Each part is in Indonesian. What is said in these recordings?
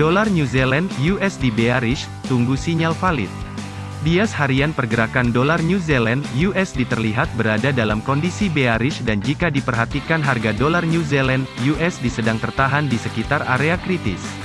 Dolar New Zealand USD bearish, tunggu sinyal valid. Bias harian pergerakan dolar New Zealand USD terlihat berada dalam kondisi bearish dan jika diperhatikan harga dolar New Zealand USD sedang tertahan di sekitar area kritis.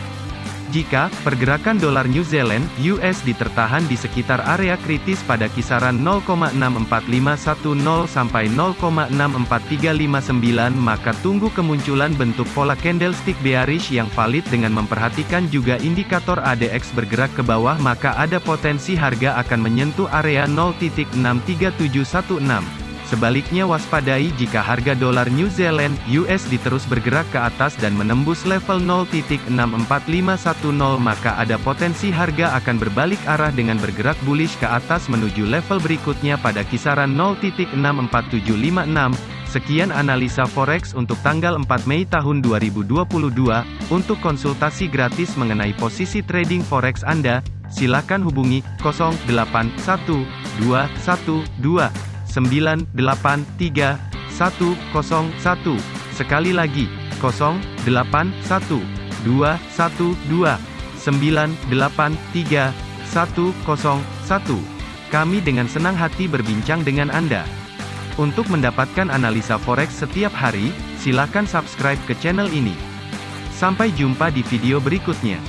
Jika pergerakan dolar New Zealand (USD) tertahan di sekitar area kritis pada kisaran 0,64510 sampai 0,64359 maka tunggu kemunculan bentuk pola candlestick bearish yang valid dengan memperhatikan juga indikator ADX bergerak ke bawah maka ada potensi harga akan menyentuh area 0.63716. Sebaliknya waspadai jika harga dolar New Zealand USD terus bergerak ke atas dan menembus level 0.64510 maka ada potensi harga akan berbalik arah dengan bergerak bullish ke atas menuju level berikutnya pada kisaran 0.64756. Sekian analisa forex untuk tanggal 4 Mei tahun 2022. Untuk konsultasi gratis mengenai posisi trading forex Anda, silakan hubungi 081212 983 101. Sekali lagi, 081 212 983 101. Kami dengan senang hati berbincang dengan Anda. Untuk mendapatkan analisa forex setiap hari, silakan subscribe ke channel ini. Sampai jumpa di video berikutnya.